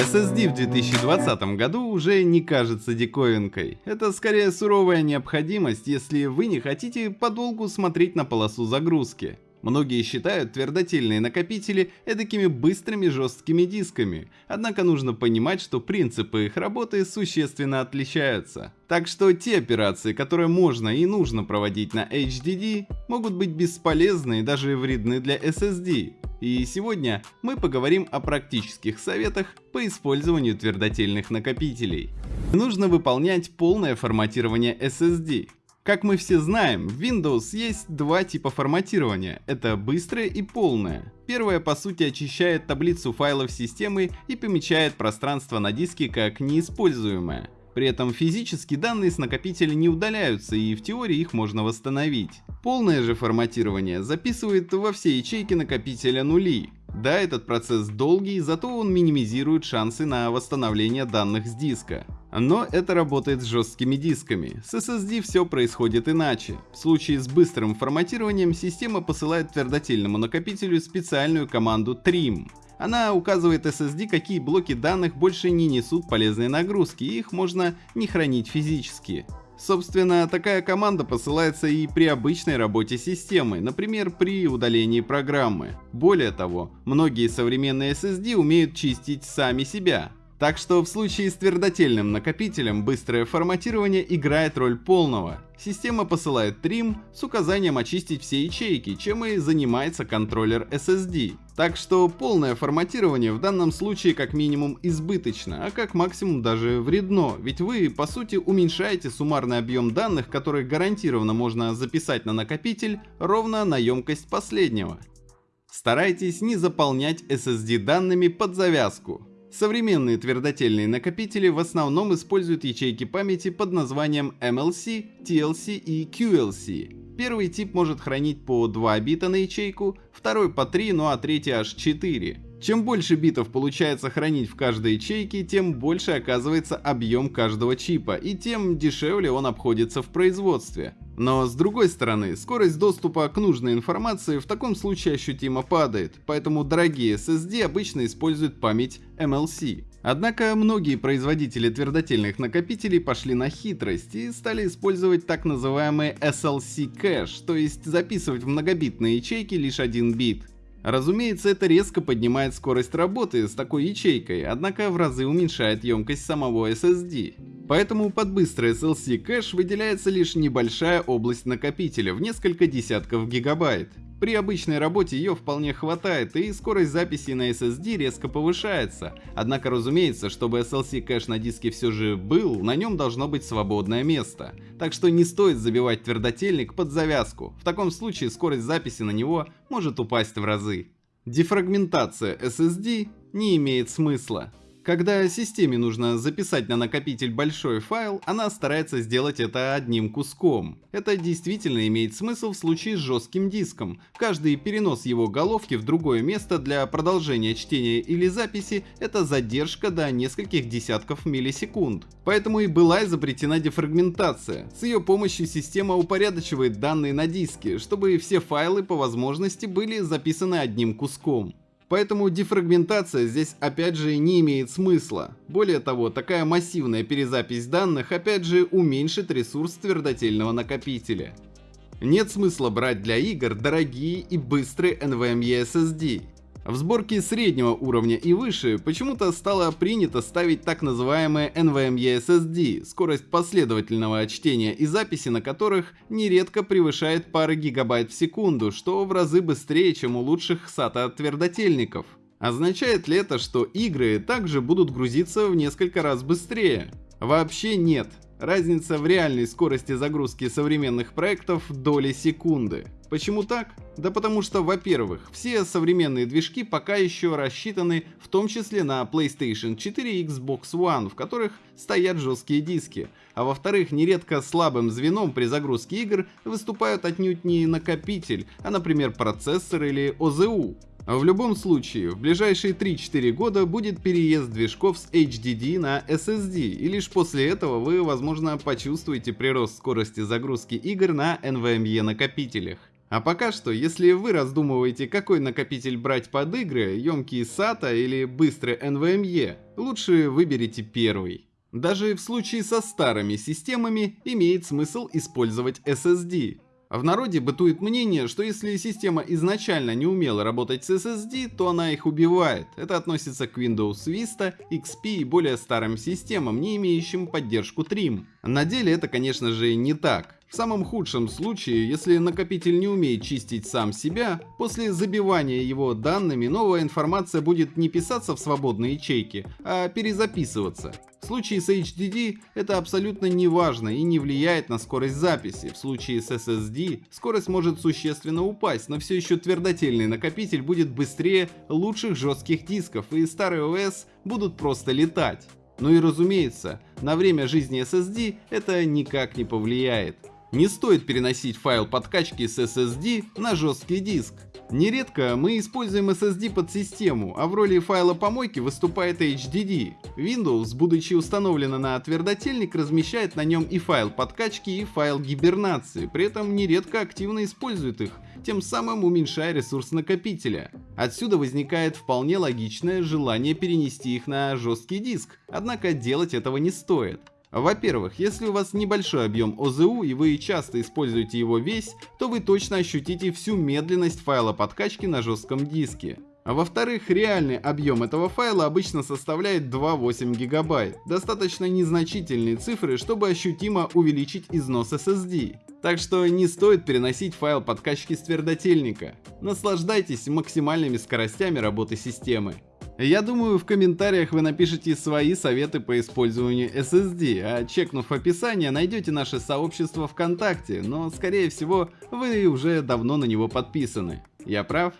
SSD в 2020 году уже не кажется диковинкой. Это скорее суровая необходимость, если вы не хотите подолгу смотреть на полосу загрузки. Многие считают твердотельные накопители эдакими быстрыми жесткими дисками, однако нужно понимать, что принципы их работы существенно отличаются. Так что те операции, которые можно и нужно проводить на HDD, могут быть бесполезны и даже вредны для SSD. И сегодня мы поговорим о практических советах по использованию твердотельных накопителей. Нужно выполнять полное форматирование SSD, как мы все знаем, в Windows есть два типа форматирования. Это быстрое и полное. Первое по сути очищает таблицу файлов системы и помечает пространство на диске как неиспользуемое. При этом физически данные с накопителя не удаляются и в теории их можно восстановить. Полное же форматирование записывает во все ячейки накопителя нули, да, этот процесс долгий, зато он минимизирует шансы на восстановление данных с диска. Но это работает с жесткими дисками. С SSD все происходит иначе. В случае с быстрым форматированием система посылает твердотельному накопителю специальную команду trim. Она указывает SSD, какие блоки данных больше не несут полезной нагрузки, и их можно не хранить физически. Собственно, такая команда посылается и при обычной работе системы, например, при удалении программы. Более того, многие современные SSD умеют чистить сами себя. Так что в случае с твердотельным накопителем быстрое форматирование играет роль полного. Система посылает трим с указанием очистить все ячейки, чем и занимается контроллер SSD. Так что полное форматирование в данном случае как минимум избыточно, а как максимум даже вредно, ведь вы по сути уменьшаете суммарный объем данных, который гарантированно можно записать на накопитель, ровно на емкость последнего. Старайтесь не заполнять SSD данными под завязку. Современные твердотельные накопители в основном используют ячейки памяти под названием MLC, TLC и QLC. Первый тип может хранить по 2 бита на ячейку, второй по 3, ну а третий аж 4. Чем больше битов получается хранить в каждой ячейке, тем больше оказывается объем каждого чипа, и тем дешевле он обходится в производстве. Но с другой стороны, скорость доступа к нужной информации в таком случае ощутимо падает, поэтому дорогие SSD обычно используют память MLC. Однако многие производители твердотельных накопителей пошли на хитрость и стали использовать так называемый SLC кэш, то есть записывать в многобитные ячейки лишь один бит. Разумеется, это резко поднимает скорость работы с такой ячейкой, однако в разы уменьшает емкость самого SSD. Поэтому под быстрый SLC кэш выделяется лишь небольшая область накопителя в несколько десятков гигабайт. При обычной работе ее вполне хватает, и скорость записи на SSD резко повышается. Однако, разумеется, чтобы SLC кэш на диске все же был, на нем должно быть свободное место. Так что не стоит забивать твердотельник под завязку. В таком случае скорость записи на него может упасть в разы. Дефрагментация SSD не имеет смысла. Когда системе нужно записать на накопитель большой файл, она старается сделать это одним куском. Это действительно имеет смысл в случае с жестким диском. Каждый перенос его головки в другое место для продолжения чтения или записи – это задержка до нескольких десятков миллисекунд. Поэтому и была изобретена дефрагментация. С ее помощью система упорядочивает данные на диске, чтобы все файлы по возможности были записаны одним куском. Поэтому дефрагментация здесь опять же не имеет смысла. Более того, такая массивная перезапись данных опять же уменьшит ресурс твердотельного накопителя. Нет смысла брать для игр дорогие и быстрые NVMe SSD. В сборке среднего уровня и выше почему-то стало принято ставить так называемые NVMe SSD, скорость последовательного чтения и записи на которых нередко превышает пары гигабайт в секунду, что в разы быстрее, чем у лучших SATA твердотельников. Означает ли это, что игры также будут грузиться в несколько раз быстрее? Вообще нет. Разница в реальной скорости загрузки современных проектов доли секунды. Почему так? Да потому что, во-первых, все современные движки пока еще рассчитаны в том числе на PlayStation 4 и Xbox One, в которых стоят жесткие диски. А во-вторых, нередко слабым звеном при загрузке игр выступают отнюдь не накопитель, а, например, процессор или ОЗУ. В любом случае, в ближайшие 3-4 года будет переезд движков с HDD на SSD, и лишь после этого вы, возможно, почувствуете прирост скорости загрузки игр на NVMe накопителях. А пока что, если вы раздумываете, какой накопитель брать под игры, емкий SATA или быстрый NVMe, лучше выберите первый. Даже в случае со старыми системами имеет смысл использовать SSD. В народе бытует мнение, что если система изначально не умела работать с SSD, то она их убивает. Это относится к Windows Vista, XP и более старым системам, не имеющим поддержку Trim. На деле это конечно же не так. В самом худшем случае, если накопитель не умеет чистить сам себя, после забивания его данными новая информация будет не писаться в свободные ячейки, а перезаписываться. В случае с HDD это абсолютно не важно и не влияет на скорость записи. В случае с SSD скорость может существенно упасть, но все еще твердотельный накопитель будет быстрее лучших жестких дисков и старые OS будут просто летать. Ну и разумеется, на время жизни SSD это никак не повлияет. Не стоит переносить файл подкачки с SSD на жесткий диск. Нередко мы используем SSD под систему, а в роли файла помойки выступает HDD. Windows, будучи установлена на твердотельник, размещает на нем и файл подкачки, и файл гибернации, при этом нередко активно использует их, тем самым уменьшая ресурс накопителя. Отсюда возникает вполне логичное желание перенести их на жесткий диск, однако делать этого не стоит. Во-первых, если у вас небольшой объем ОЗУ и вы часто используете его весь, то вы точно ощутите всю медленность файла подкачки на жестком диске. А во-вторых, реальный объем этого файла обычно составляет 2,8 гигабайт, достаточно незначительные цифры, чтобы ощутимо увеличить износ SSD. Так что не стоит переносить файл подкачки с твердотельника. Наслаждайтесь максимальными скоростями работы системы. Я думаю, в комментариях вы напишите свои советы по использованию SSD, а чекнув описание, найдете наше сообщество ВКонтакте, но скорее всего вы уже давно на него подписаны. Я прав?